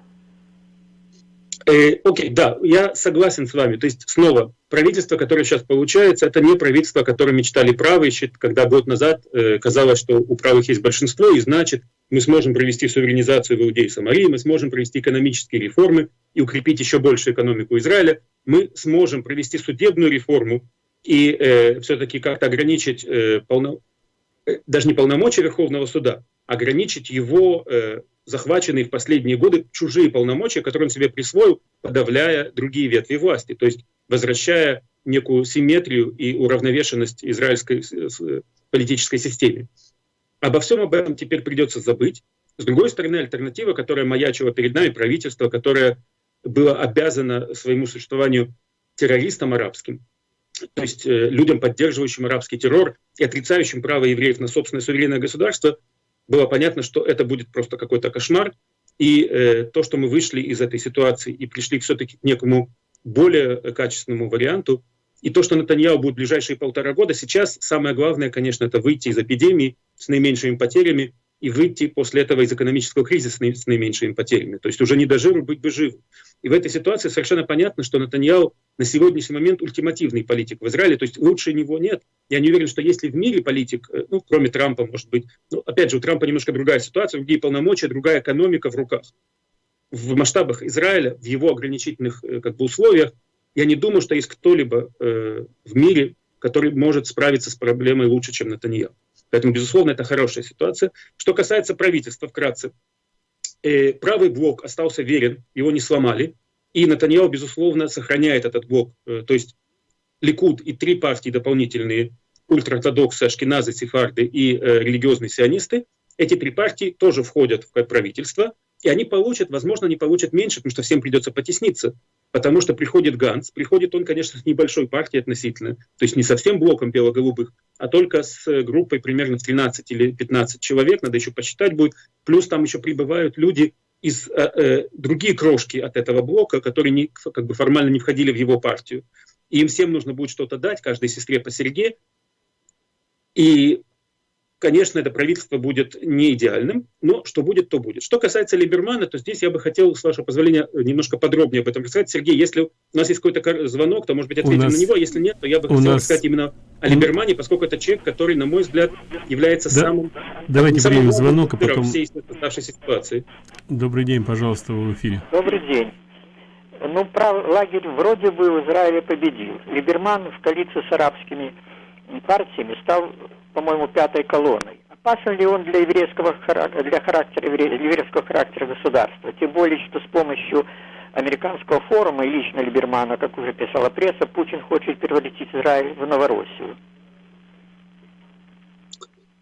Э, окей, да, я согласен с вами. То есть, снова, правительство, которое сейчас получается, это не правительство, о котором мечтали правые, когда год назад э, казалось, что у правых есть большинство, и значит, мы сможем провести суверенизацию в Иудеи и Самарии, мы сможем провести экономические реформы и укрепить еще больше экономику Израиля, мы сможем провести судебную реформу и э, все-таки как-то ограничить э, полно... Э, даже не полномочия Верховного суда, ограничить его э, захваченные в последние годы чужие полномочия, которые он себе присвоил, подавляя другие ветви власти, то есть возвращая некую симметрию и уравновешенность израильской политической системе. Обо всем об этом теперь придется забыть. С другой стороны, альтернатива, которая маячила перед нами, правительство, которое было обязано своему существованию террористам арабским, то есть э, людям, поддерживающим арабский террор и отрицающим право евреев на собственное суверенное государство, было понятно, что это будет просто какой-то кошмар, и э, то, что мы вышли из этой ситуации и пришли все-таки к некому более качественному варианту, и то, что Натаньяу будет в ближайшие полтора года, сейчас самое главное, конечно, это выйти из эпидемии с наименьшими потерями и выйти после этого из экономического кризиса с наименьшими потерями. То есть уже не до быть бы живым. И в этой ситуации совершенно понятно, что Натаньяу на сегодняшний момент ультимативный политик в Израиле, то есть лучше него нет. Я не уверен, что если в мире политик, э, ну, кроме Трампа, может быть, ну, опять же, у Трампа немножко другая ситуация, другие полномочия, другая экономика в руках. В масштабах Израиля, в его ограничительных э, как бы, условиях, я не думаю, что есть кто-либо э, в мире, который может справиться с проблемой лучше, чем Натаньяу. Поэтому, безусловно, это хорошая ситуация. Что касается правительства, вкратце, э, правый блок остался верен, его не сломали, и Натаньяу, безусловно, сохраняет этот блок. Э, то есть Ликуд и три партии дополнительные, ультраортодоксы, ашкеназы, сефарды и э, религиозные сионисты, эти три партии тоже входят в правительство, и они получат, возможно, они получат меньше, потому что всем придется потесниться потому что приходит Ганс, приходит он, конечно, с небольшой партией относительно, то есть не совсем блоком бело-голубых, а только с группой примерно в 13 или 15 человек, надо еще посчитать будет, плюс там еще прибывают люди из э, э, другие крошки от этого блока, которые не, как бы формально не входили в его партию. И им всем нужно будет что-то дать, каждой сестре по серьге. И Конечно, это правительство будет не идеальным, но что будет, то будет. Что касается Либермана, то здесь я бы хотел, с вашего позволения, немножко подробнее об этом рассказать. Сергей, если у нас есть какой-то звонок, то, может быть, ответим нас... на него. Если нет, то я бы хотел нас... рассказать именно о Либермане, поскольку это человек, который, на мой взгляд, является да. самым...
Давайте самым примем звонок, а потом...
всей оставшейся ситуации.
Добрый день, пожалуйста, в эфире.
Добрый день. Ну, прав, лагерь вроде бы в Израиле победил. Либерман в коалиции с арабскими партиями стал по-моему, пятой колонной. Опасен ли он для еврейского для характера, еврейского характера государства? Тем более, что с помощью американского форума и лично Либермана, как уже писала пресса, Путин хочет превратить Израиль в Новороссию.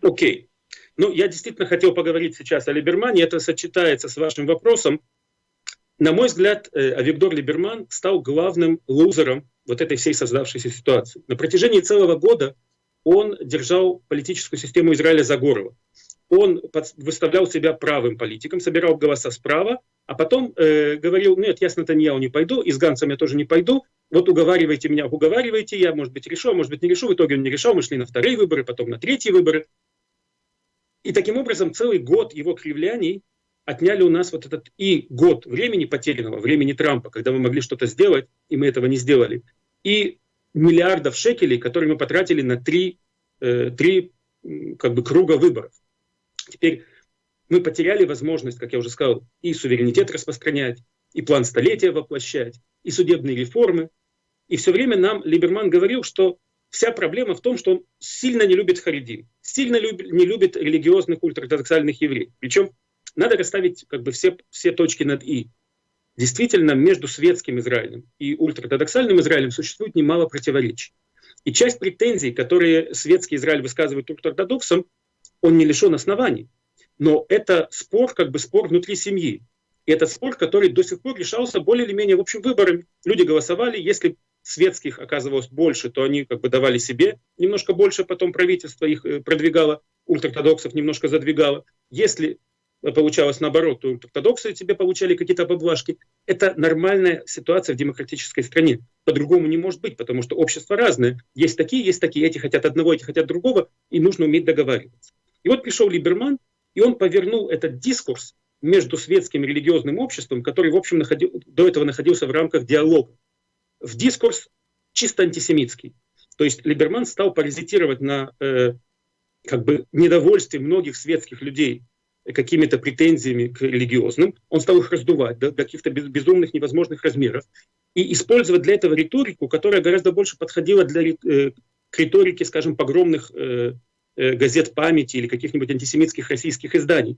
Окей. Okay. Ну, я действительно хотел поговорить сейчас о Либермане. Это сочетается с вашим вопросом. На мой взгляд, э, Авигдор Либерман стал главным лузером вот этой всей создавшейся ситуации. На протяжении целого года он держал политическую систему Израиля за горло. Он выставлял себя правым политиком, собирал голоса справа, а потом э, говорил, нет, я с Натаньяу не пойду, и с Гансом я тоже не пойду, вот уговаривайте меня, уговаривайте, я, может быть, решу, а может быть, не решу. В итоге он не решал, мы шли на вторые выборы, потом на третьи выборы. И таким образом целый год его кривляний отняли у нас вот этот и год времени потерянного, времени Трампа, когда мы могли что-то сделать, и мы этого не сделали, и миллиардов шекелей, которые мы потратили на три, э, три как бы, круга выборов. Теперь мы потеряли возможность, как я уже сказал, и суверенитет распространять, и план столетия воплощать, и судебные реформы. И все время нам Либерман говорил, что вся проблема в том, что он сильно не любит харидим, сильно люб, не любит религиозных ультраортодоксальных евреев. Причем надо расставить как бы все, все точки над «и». Действительно, между светским Израилем и ультраортодоксальным Израилем существует немало противоречий. И часть претензий, которые светский Израиль высказывает ультраортодоксам, он не лишен оснований. Но это спор, как бы спор внутри семьи. И этот спор, который до сих пор решался более или менее в общем выборами. Люди голосовали, если светских оказывалось больше, то они как бы давали себе немножко больше, потом правительство их э, продвигало, ультраортодоксов немножко задвигало. Если получалось наоборот, то ортодоксы тебе получали какие-то поблажки. Это нормальная ситуация в демократической стране. По-другому не может быть, потому что общество разное. Есть такие, есть такие, эти хотят одного, эти хотят другого, и нужно уметь договариваться. И вот пришел Либерман, и он повернул этот дискурс между светским и религиозным обществом, который, в общем, находил, до этого находился в рамках диалога, в дискурс чисто антисемитский. То есть Либерман стал паразитировать на э, как бы недовольстве многих светских людей какими-то претензиями к религиозным, он стал их раздувать до, каких-то безумных невозможных размеров и использовать для этого риторику, которая гораздо больше подходила для, э, к риторике, скажем, погромных э, э, газет памяти или каких-нибудь антисемитских российских изданий.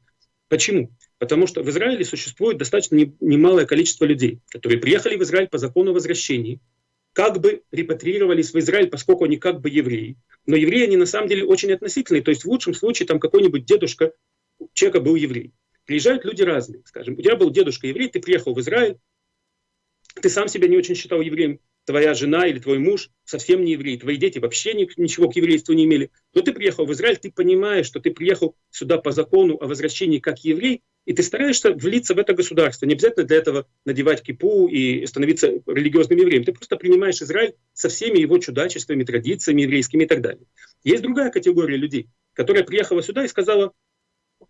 Почему? Потому что в Израиле существует достаточно не, немалое количество людей, которые приехали в Израиль по закону возвращения, как бы репатриировались в Израиль, поскольку они как бы евреи. Но евреи, они на самом деле очень относительные. То есть в лучшем случае там какой-нибудь дедушка человека был еврей. Приезжают люди разные. Скажем, у тебя был дедушка еврей, ты приехал в Израиль, ты сам себя не очень считал евреем, твоя жена или твой муж совсем не еврей, твои дети вообще ничего к еврейству не имели, но ты приехал в Израиль, ты понимаешь, что ты приехал сюда по закону о возвращении как еврей, и ты стараешься влиться в это государство. Не обязательно для этого надевать кипу и становиться религиозным евреем. Ты просто принимаешь Израиль со всеми его чудачествами, традициями еврейскими и так далее. Есть другая категория людей, которая приехала сюда и сказала,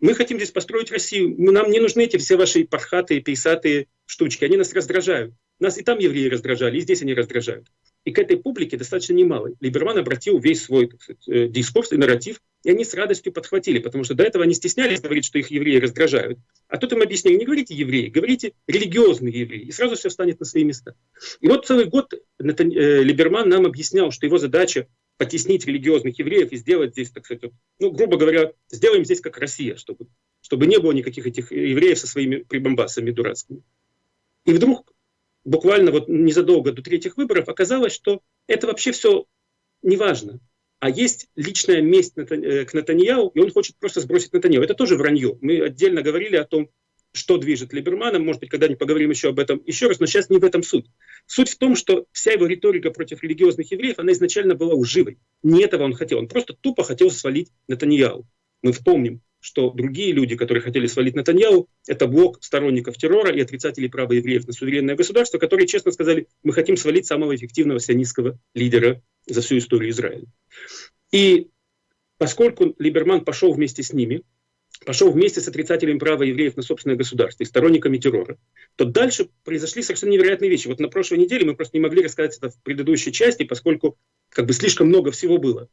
мы хотим здесь построить Россию, нам не нужны эти все ваши пархатые, пейсатые штучки, они нас раздражают. Нас и там евреи раздражали, и здесь они раздражают. И к этой публике достаточно немало. Либерман обратил весь свой сказать, э, дискурс и нарратив, и они с радостью подхватили, потому что до этого они стеснялись говорить, что их евреи раздражают. А тут им объяснили, не говорите евреи, говорите религиозные евреи, и сразу все встанет на свои места. И вот целый год. Э, Либерман нам объяснял, что его задача потеснить религиозных евреев и сделать здесь, так сказать, ну, грубо говоря, сделаем здесь как Россия, чтобы, чтобы не было никаких этих евреев со своими прибамбасами дурацкими. И вдруг буквально вот незадолго до третьих выборов оказалось, что это вообще все неважно. А есть личная месть э, к Натаньяу, и он хочет просто сбросить Натаньяу. Это тоже вранье. Мы отдельно говорили о том, что движет Либерманом, может быть, когда-нибудь поговорим еще об этом еще раз, но сейчас не в этом суть. Суть в том, что вся его риторика против религиозных евреев, она изначально была лживой. Не этого он хотел, он просто тупо хотел свалить Натаньяу. Мы вспомним, что другие люди, которые хотели свалить Натаньяу, это блок сторонников террора и отрицателей права евреев на суверенное государство, которые честно сказали, мы хотим свалить самого эффективного сионистского лидера за всю историю Израиля. И поскольку Либерман пошел вместе с ними, пошел вместе с отрицателями права евреев на собственное государство и сторонниками террора, то дальше произошли совершенно невероятные вещи. Вот на прошлой неделе мы просто не могли рассказать это в предыдущей части, поскольку как бы слишком много всего было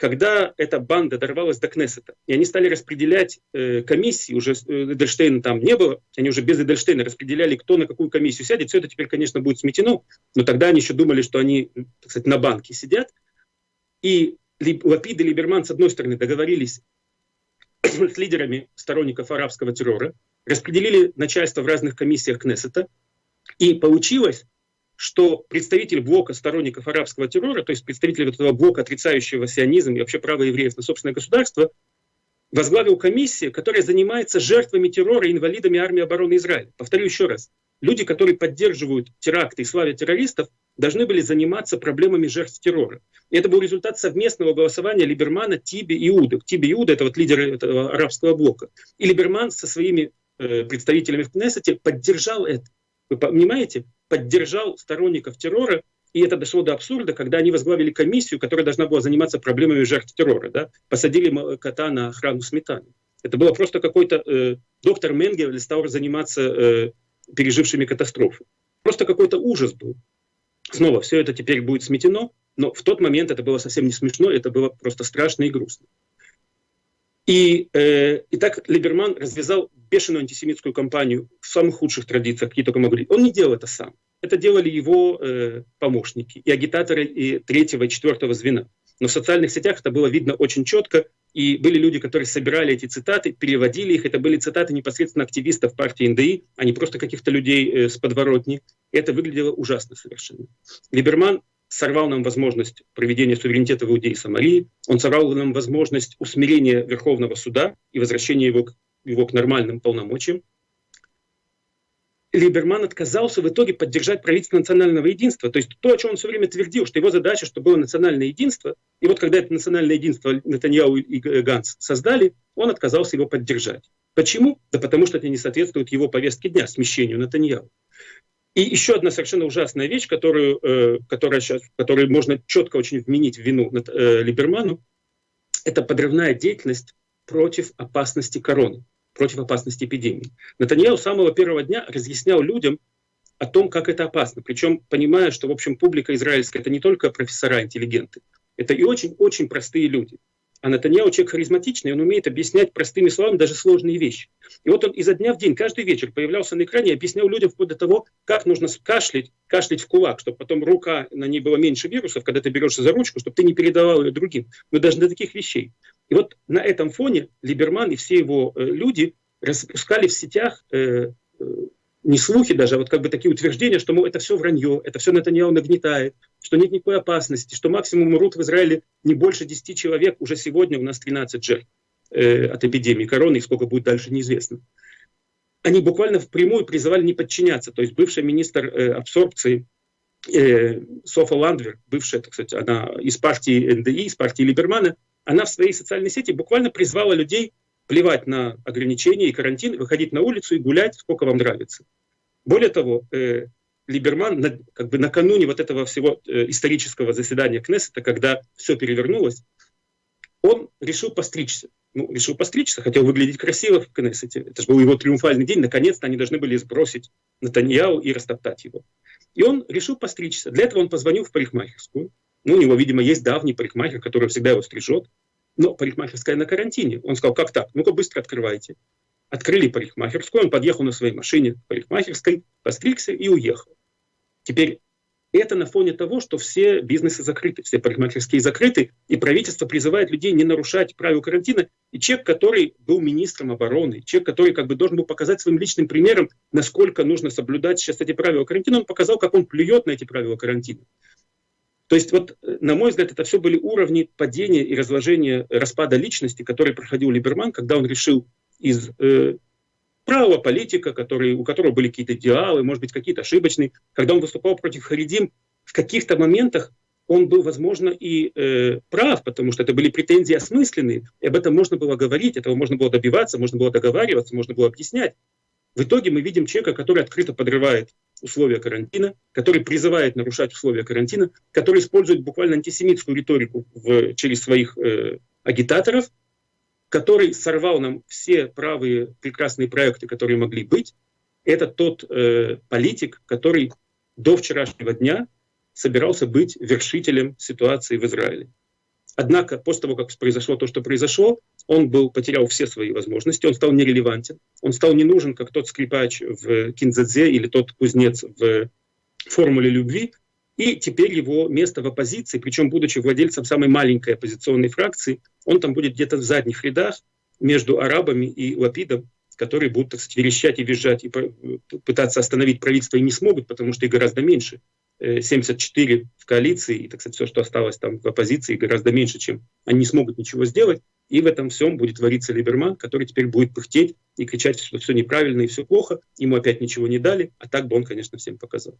когда эта банда дорвалась до Кнессета, и они стали распределять э, комиссии, уже э, Эдельштейна там не было, они уже без Эдельштейна распределяли, кто на какую комиссию сядет, все это теперь, конечно, будет сметено, но тогда они еще думали, что они, так сказать, на банке сидят, и Лапид и Либерман, с одной стороны, договорились с лидерами сторонников арабского террора, распределили начальство в разных комиссиях Кнессета, и получилось, что представитель блока сторонников арабского террора, то есть представитель вот этого блока, отрицающего сионизм и вообще право евреев на собственное государство, возглавил комиссию, которая занимается жертвами террора и инвалидами армии обороны Израиля. Повторю еще раз. Люди, которые поддерживают теракты и славят террористов, должны были заниматься проблемами жертв террора. И это был результат совместного голосования Либермана, Тиби и Иуды. Тиби и Иуда — это вот лидеры этого арабского блока. И Либерман со своими э, представителями в Кнессете поддержал это. Вы понимаете? поддержал сторонников террора, и это дошло до абсурда, когда они возглавили комиссию, которая должна была заниматься проблемами жертв террора. Да? Посадили кота на охрану сметаны. Это было просто какой-то э, доктор Менгель стал заниматься э, пережившими катастрофу. Просто какой-то ужас был. Снова, все это теперь будет сметено, но в тот момент это было совсем не смешно, это было просто страшно и грустно. И, э, и так Либерман развязал бешеную антисемитскую кампанию в самых худших традициях, какие только могли. Он не делал это сам. Это делали его э, помощники и агитаторы и третьего и четвертого звена. Но в социальных сетях это было видно очень четко, и были люди, которые собирали эти цитаты, переводили их. Это были цитаты непосредственно активистов партии НДИ, а не просто каких-то людей э, с подворотни. Это выглядело ужасно совершенно. Либерман сорвал нам возможность проведения суверенитета в Иудеи и Самарии, он сорвал нам возможность усмирения Верховного суда и возвращения его к, его к нормальным полномочиям. Либерман отказался в итоге поддержать правительство национального единства. То есть то, о чем он все время твердил, что его задача, чтобы было национальное единство, и вот когда это национальное единство Натаньяу и Ганс создали, он отказался его поддержать. Почему? Да потому что это не соответствует его повестке дня, смещению Натаньяу. И еще одна совершенно ужасная вещь, которую, э, которая сейчас, которую можно четко очень вменить в вину э, Либерману, это подрывная деятельность против опасности короны, против опасности эпидемии. Натаньяу с самого первого дня разъяснял людям о том, как это опасно. Причем понимая, что, в общем, публика израильская — это не только профессора, интеллигенты, это и очень-очень простые люди. А Натаньяу человек харизматичный, он умеет объяснять простыми словами даже сложные вещи. И вот он изо дня в день, каждый вечер появлялся на экране и объяснял людям вплоть до того, как нужно кашлять, кашлять в кулак, чтобы потом рука, на ней было меньше вирусов, когда ты берешься за ручку, чтобы ты не передавал ее другим. Но даже до таких вещей. И вот на этом фоне Либерман и все его э, люди распускали в сетях э, э, не слухи даже, а вот как бы такие утверждения, что мол, это все вранье, это все Натаньяу нагнетает, что нет никакой опасности, что максимум умрут в Израиле не больше 10 человек, уже сегодня у нас 13 жертв э, от эпидемии короны, и сколько будет дальше неизвестно. Они буквально впрямую призывали не подчиняться, то есть бывший министр э, абсорбции э, Софа Ландвер, бывшая, так сказать, она из партии НДИ, из партии Либермана, она в своей социальной сети буквально призвала людей плевать на ограничения и карантин, выходить на улицу и гулять, сколько вам нравится. Более того, э, Либерман как бы накануне вот этого всего э, исторического заседания Кнессета, когда все перевернулось, он решил постричься. Ну, решил постричься, хотел выглядеть красиво в Кнессете. Это же был его триумфальный день. Наконец-то они должны были сбросить Натаньяу и растоптать его. И он решил постричься. Для этого он позвонил в парикмахерскую. Ну, у него, видимо, есть давний парикмахер, который всегда его стрижет. Но парикмахерская на карантине. Он сказал, как так? Ну-ка быстро открывайте. Открыли парикмахерскую, он подъехал на своей машине к парикмахерской, постригся и уехал. Теперь это на фоне того, что все бизнесы закрыты, все парикмахерские закрыты, и правительство призывает людей не нарушать правила карантина. И человек, который был министром обороны, человек, который как бы должен был показать своим личным примером, насколько нужно соблюдать сейчас эти правила карантина, он показал, как он плюет на эти правила карантина. То есть, вот, на мой взгляд, это все были уровни падения и разложения распада личности, который проходил Либерман, когда он решил из э, правого политика, который, у которого были какие-то идеалы, может быть, какие-то ошибочные. Когда он выступал против Харидим, в каких-то моментах он был, возможно, и э, прав, потому что это были претензии осмысленные, и об этом можно было говорить, этого можно было добиваться, можно было договариваться, можно было объяснять. В итоге мы видим человека, который открыто подрывает условия карантина, который призывает нарушать условия карантина, который использует буквально антисемитскую риторику в, через своих э, агитаторов, который сорвал нам все правые прекрасные проекты, которые могли быть, это тот э, политик, который до вчерашнего дня собирался быть вершителем ситуации в Израиле. Однако после того, как произошло то, что произошло, он был, потерял все свои возможности, он стал нерелевантен, он стал не нужен, как тот скрипач в Кинзадзе или тот кузнец в формуле любви, и теперь его место в оппозиции, причем будучи владельцем самой маленькой оппозиционной фракции, он там будет где-то в задних рядах между арабами и Лапидом, которые будут, так сказать, верещать и визжать и пытаться остановить правительство и не смогут, потому что их гораздо меньше. 74 э, в коалиции, и, так сказать, все, что осталось там в оппозиции, гораздо меньше, чем они не смогут ничего сделать. И в этом всем будет твориться Либерман, который теперь будет пыхтеть и кричать, что все неправильно и все плохо. Ему опять ничего не дали, а так бы он, конечно, всем показал.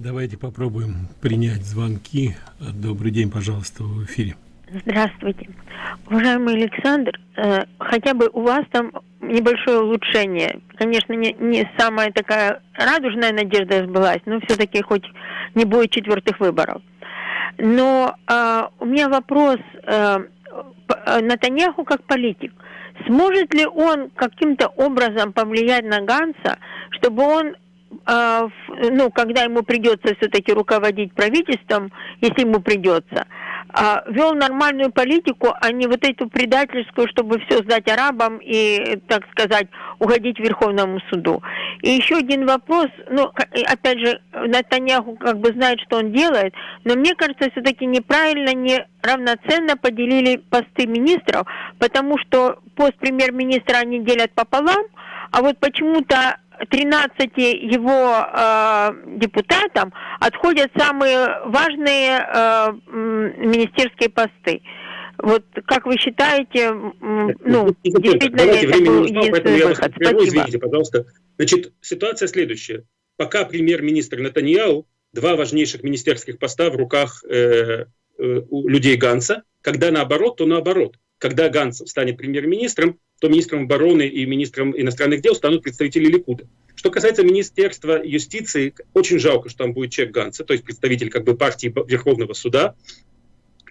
Давайте попробуем принять звонки. Добрый день, пожалуйста, в эфире.
Здравствуйте. Уважаемый Александр, э, хотя бы у вас там небольшое улучшение. Конечно, не, не самая такая радужная надежда сбылась, но все-таки хоть не будет четвертых выборов. Но э, у меня вопрос э, э Натаньяху как политик. Сможет ли он каким-то образом повлиять на Ганса, чтобы он ну, когда ему придется все-таки руководить правительством, если ему придется, а, вел нормальную политику, а не вот эту предательскую, чтобы все сдать арабам и, так сказать, угодить Верховному суду. И еще один вопрос, ну, опять же, Натаньяху как бы знает, что он делает, но мне кажется, все-таки неправильно, не равноценно поделили посты министров, потому что пост премьер-министра они делят пополам, а вот почему-то 13 его э, депутатам отходят самые важные э, министерские посты. Вот как вы считаете, ну,
ну действительно ли это был единственный выход? Спасибо. Извините, пожалуйста. Значит, ситуация следующая. Пока премьер-министр Натаньяу, два важнейших министерских поста в руках э, э, людей Ганса, когда наоборот, то наоборот. Когда Ганс станет премьер-министром, то министром обороны и министром иностранных дел станут представители Ликуда. Что касается Министерства юстиции, очень жалко, что там будет человек Ганса, то есть представитель как бы партии Верховного суда,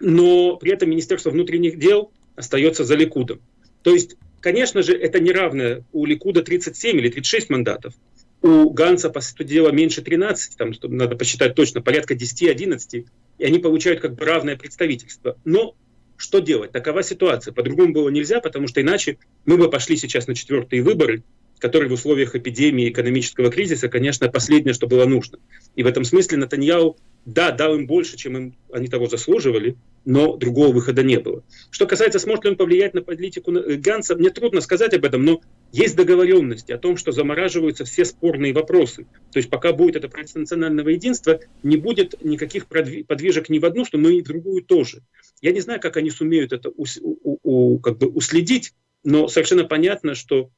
но при этом Министерство внутренних дел остается за Ликудом. То есть, конечно же, это неравное. У Ликуда 37 или 36 мандатов. У Ганса, по сути дела, меньше 13, там, надо посчитать точно, порядка 10-11, и они получают как бы равное представительство. Но что делать? Такова ситуация. По-другому было нельзя, потому что иначе мы бы пошли сейчас на четвертые выборы, которые в условиях эпидемии экономического кризиса, конечно, последнее, что было нужно. И в этом смысле Натаньяу, да, дал им больше, чем им, они того заслуживали, но другого выхода не было. Что касается, сможет ли он повлиять на политику э, Ганса, мне трудно сказать об этом, но есть договоренность о том, что замораживаются все спорные вопросы. То есть пока будет это правительство национального единства, не будет никаких подвижек ни в одну, что но и в другую тоже. Я не знаю, как они сумеют это у, у, у, как бы уследить, но совершенно понятно, что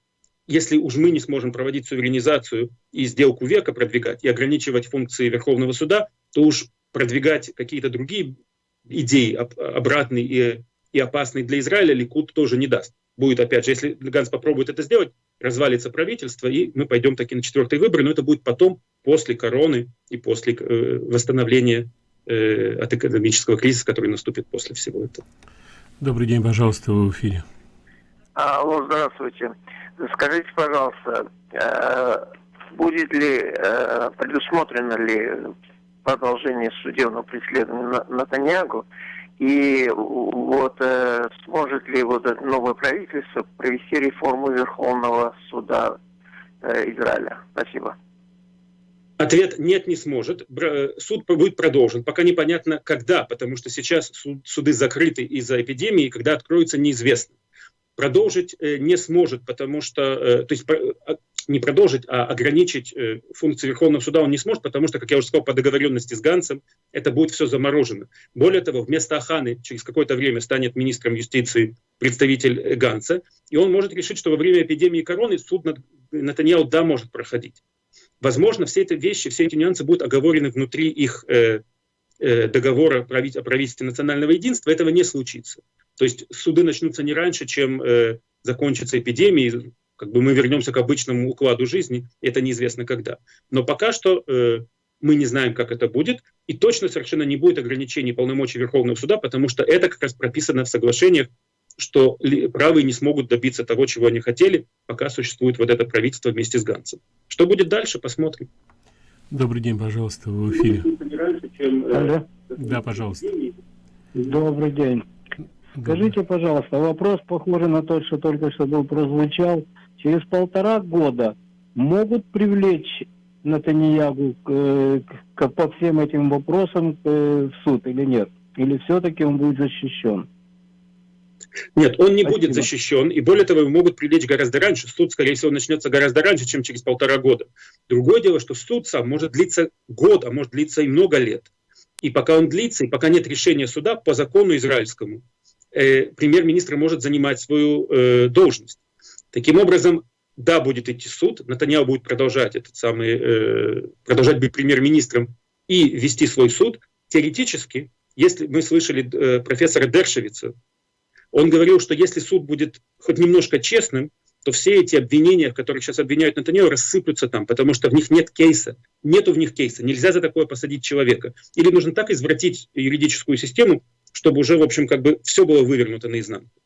если уж мы не сможем проводить суверенизацию и сделку века продвигать и ограничивать функции Верховного суда, то уж продвигать какие-то другие идеи обратные и, и опасные для Израиля Ликуд тоже не даст. Будет, опять же, если Ганс попробует это сделать, развалится правительство, и мы пойдем таки на четвертые выборы, но это будет потом, после короны и после э, восстановления э, от экономического кризиса, который наступит после всего этого.
Добрый день, пожалуйста, вы в эфире.
Алло, здравствуйте. Скажите, пожалуйста, э, будет ли, э, предусмотрено ли продолжение судебного преследования Натаньягу, и вот э, сможет ли вот это новое правительство провести реформу Верховного суда Израиля? Спасибо.
Ответ нет, не сможет. Суд будет продолжен. Пока непонятно, когда, потому что сейчас суды закрыты из-за эпидемии, когда откроются, неизвестно продолжить э, не сможет, потому что, э, то есть не продолжить, а ограничить э, функции Верховного суда он не сможет, потому что, как я уже сказал, по договоренности с Ганцем это будет все заморожено. Более того, вместо Аханы через какое-то время станет министром юстиции представитель Ганца, и он может решить, что во время эпидемии короны суд над Натаньяу да может проходить. Возможно, все эти вещи, все эти нюансы будут оговорены внутри их э, э, договора о правительстве национального единства, этого не случится. То есть суды начнутся не раньше, чем э, закончится эпидемия, как бы мы вернемся к обычному укладу жизни, это неизвестно когда. Но пока что э, мы не знаем, как это будет, и точно совершенно не будет ограничений полномочий Верховного суда, потому что это как раз прописано в соглашениях, что правые не смогут добиться того, чего они хотели, пока существует вот это правительство вместе с Ганцем. Что будет дальше, посмотрим.
Добрый день, пожалуйста, вы в эфире.
Алло.
Да, пожалуйста.
Добрый день. Скажите, пожалуйста, вопрос похожий на тот, что только что был прозвучал. Через полтора года могут привлечь Натаньягу к, к, по всем этим вопросам к, в суд или нет? Или все-таки он будет защищен?
Нет, он не Спасибо. будет защищен, и более того, его могут привлечь гораздо раньше. Суд, скорее всего, начнется гораздо раньше, чем через полтора года. Другое дело, что суд сам может длиться год, а может длиться и много лет. И пока он длится, и пока нет решения суда по закону израильскому, э, премьер-министр может занимать свою э, должность. Таким образом, да, будет идти суд, Натаньяу будет продолжать этот самый, э, продолжать быть премьер-министром и вести свой суд. Теоретически, если мы слышали э, профессора Дершевица, он говорил, что если суд будет хоть немножко честным, то все эти обвинения, в которых сейчас обвиняют Натаньяу, рассыплются там, потому что в них нет кейса. Нету в них кейса. Нельзя за такое посадить человека. Или нужно так извратить юридическую систему, чтобы уже, в общем, как бы все было вывернуто наизнанку.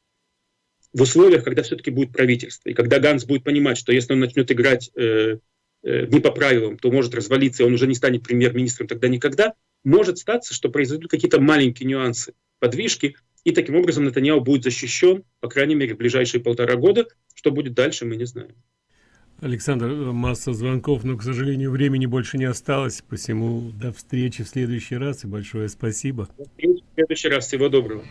В условиях, когда все-таки будет правительство, и когда Ганс будет понимать, что если он начнет играть э, э, не по правилам, то может развалиться, и он уже не станет премьер-министром тогда никогда, может статься, что произойдут какие-то маленькие нюансы, подвижки, и таким образом Натаньяу будет защищен, по крайней мере, в ближайшие полтора года. Что будет дальше, мы не знаем.
Александр, масса звонков, но, к сожалению, времени больше не осталось, посему до встречи в следующий раз и большое спасибо.
В следующий раз. Всего доброго.